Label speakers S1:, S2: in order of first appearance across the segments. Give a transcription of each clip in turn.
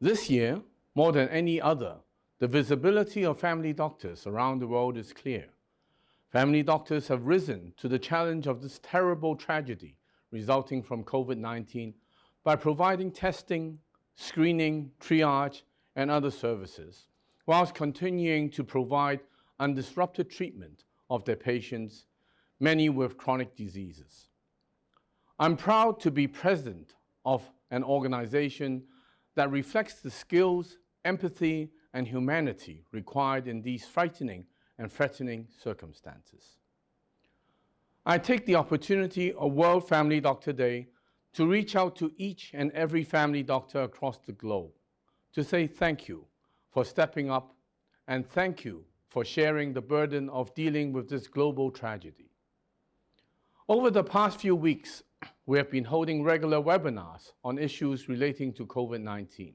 S1: This year, more than any other, the visibility of family doctors around the world is clear. Family doctors have risen to the challenge of this terrible tragedy resulting from COVID-19 by providing testing, screening, triage, and other services, whilst continuing to provide undisrupted treatment of their patients, many with chronic diseases. I'm proud to be president of an organization that reflects the skills, empathy, and humanity required in these frightening and threatening circumstances. I take the opportunity of World Family Doctor Day to reach out to each and every family doctor across the globe to say thank you for stepping up and thank you for sharing the burden of dealing with this global tragedy. Over the past few weeks, we have been holding regular webinars on issues relating to COVID-19.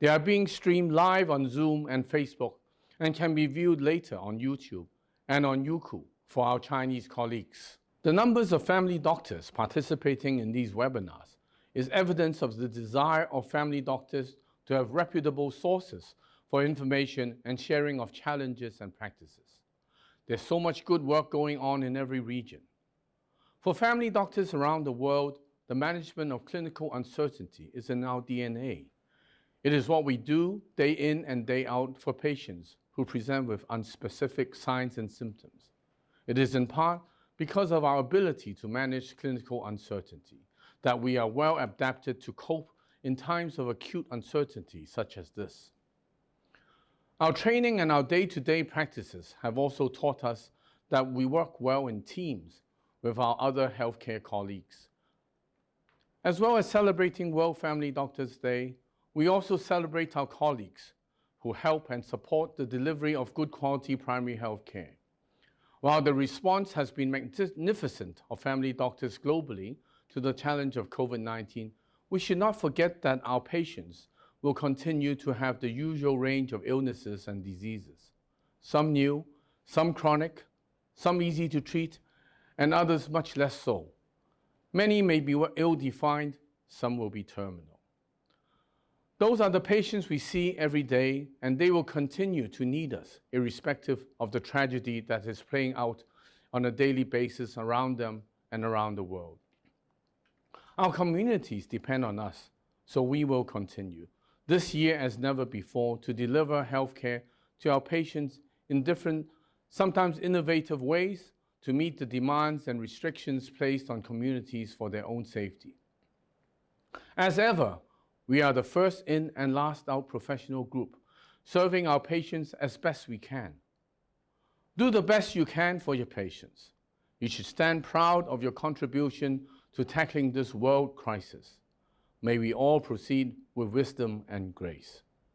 S1: They are being streamed live on Zoom and Facebook and can be viewed later on YouTube and on Youku for our Chinese colleagues. The numbers of family doctors participating in these webinars is evidence of the desire of family doctors to have reputable sources for information and sharing of challenges and practices. There's so much good work going on in every region. For family doctors around the world, the management of clinical uncertainty is in our DNA. It is what we do day in and day out for patients who present with unspecific signs and symptoms. It is in part because of our ability to manage clinical uncertainty that we are well adapted to cope in times of acute uncertainty such as this. Our training and our day-to-day -day practices have also taught us that we work well in teams with our other healthcare colleagues. As well as celebrating World Family Doctors Day, we also celebrate our colleagues who help and support the delivery of good quality primary health care. While the response has been magnificent of family doctors globally to the challenge of COVID-19, we should not forget that our patients will continue to have the usual range of illnesses and diseases, some new, some chronic, some easy to treat, and others much less so. Many may be ill-defined, some will be terminal. Those are the patients we see every day, and they will continue to need us, irrespective of the tragedy that is playing out on a daily basis around them and around the world. Our communities depend on us, so we will continue, this year as never before, to deliver healthcare to our patients in different, sometimes innovative ways to meet the demands and restrictions placed on communities for their own safety. As ever, we are the first in and last out professional group, serving our patients as best we can. Do the best you can for your patients. You should stand proud of your contribution to tackling this world crisis. May we all proceed with wisdom and grace.